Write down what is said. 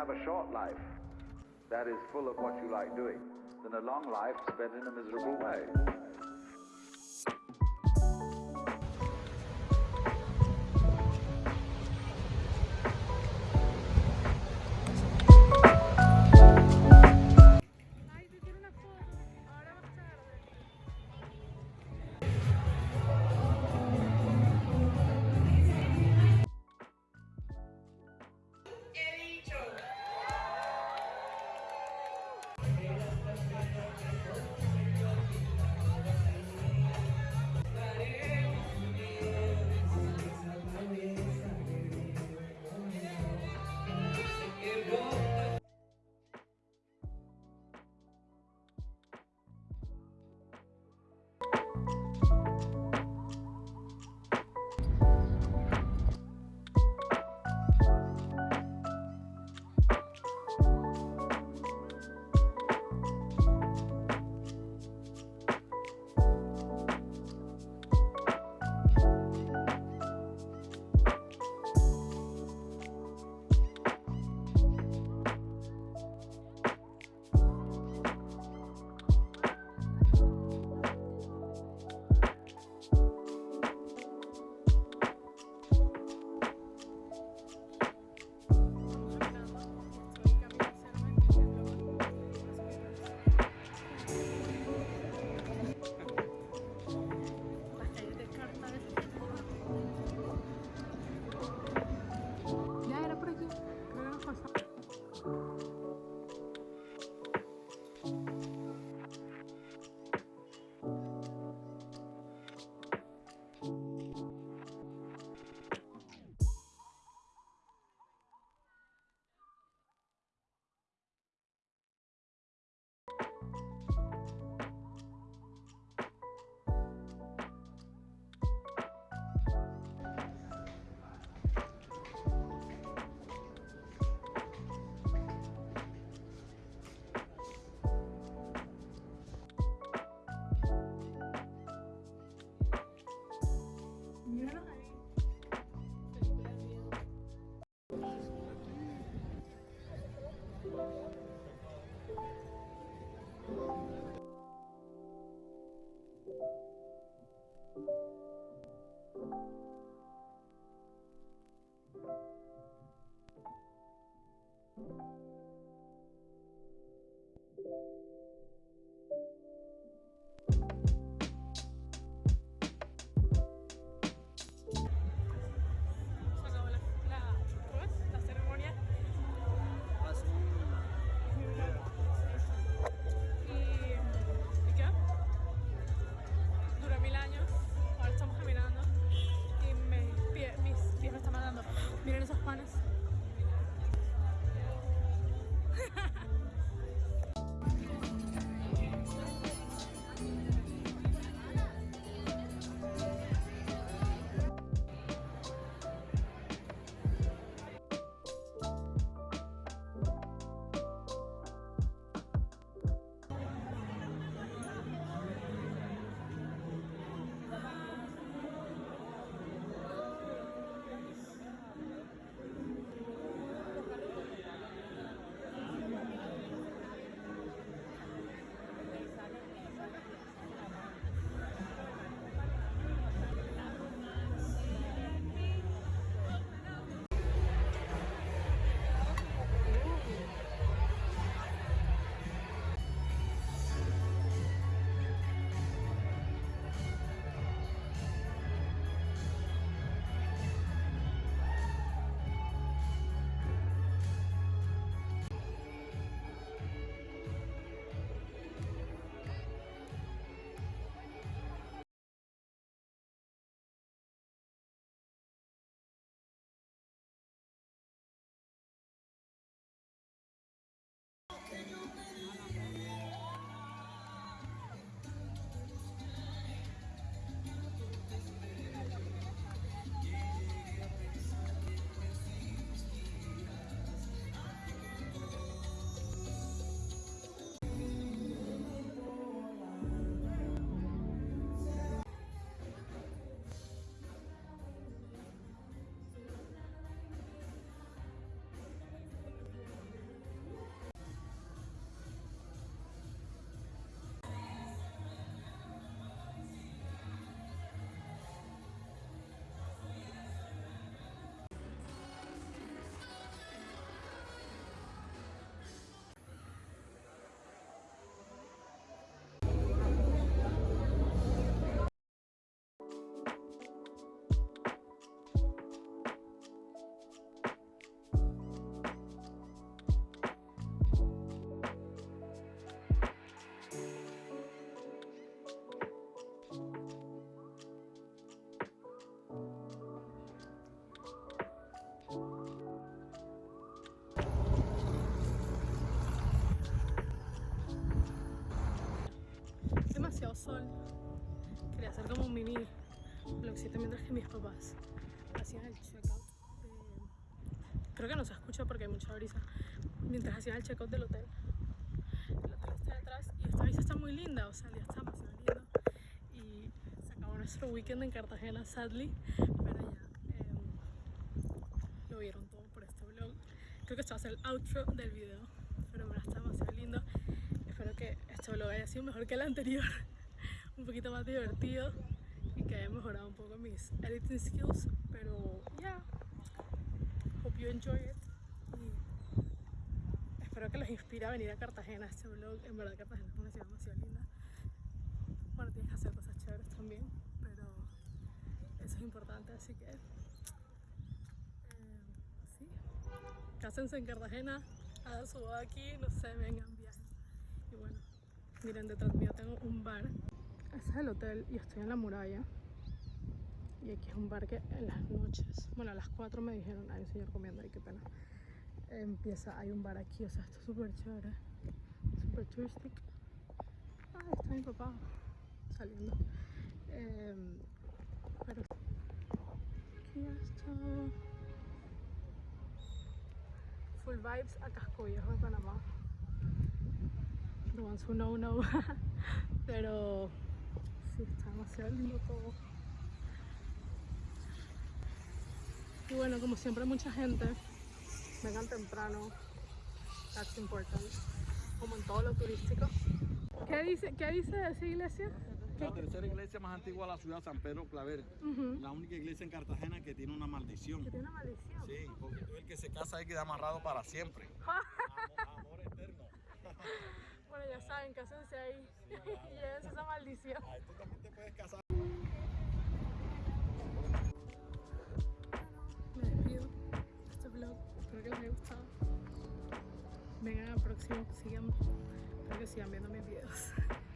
have a short life that is full of what you like doing than a long life spent in a miserable way. aspiran esos panes? sol. Quería hacer como un mini vlogcito mientras que mis papás hacían el checkout. Creo que no se escucha porque hay mucha brisa. Mientras hacían el checkout del hotel. El hotel está detrás y esta brisa está muy linda, o sea, el día está demasiado lindo. Y se acabó nuestro weekend en Cartagena, sadly, pero ya em, lo vieron todo por este vlog. Creo que esto va a ser el outro del video, pero me está demasiado lindo. Espero que este vlog haya sido mejor que el anterior un poquito más divertido y que haya mejorado un poco mis editing skills, pero ya, hope you enjoy it y espero que los inspire a venir a Cartagena este vlog. En verdad Cartagena es una ciudad demasiado linda. Bueno, tienes que hacer cosas chéveres también, pero eso es importante, así que eh, sí, cásense en Cartagena, hagan su boda aquí, no sé, vengan, viajen. Y bueno, miren, detrás mío tengo un bar. Ese es el hotel y estoy en la muralla. Y aquí es un bar que en las noches, bueno, a las 4 me dijeron, hay un señor comiendo, ay, qué pena. Empieza, hay un bar aquí, o sea, esto es súper chévere, súper turístico. Ah, está mi papá saliendo. Em, pero aquí está. Full vibes a Casco Viejo de Panamá. The ones who know, know. Pero sí, está demasiado lindo todo. Y bueno, como siempre, mucha gente. Vengan temprano. That's important. Como en todo lo turístico. ¿Qué dice, qué dice esa iglesia? La tercera iglesia más antigua de la ciudad, San Pedro Claver. La única iglesia en Cartagena que tiene una maldición. Que tiene una maldición. Sí, porque todo el que se casa ahí queda amarrado para siempre. Amor, amor eterno. Bueno, ya saben, cásense ahí y llévense esa maldición. Ahí tú también te puedes casar. Me despido de este vlog. Espero que les haya gustado. Vengan al próximo, sigan, espero que sigan viendo mis videos.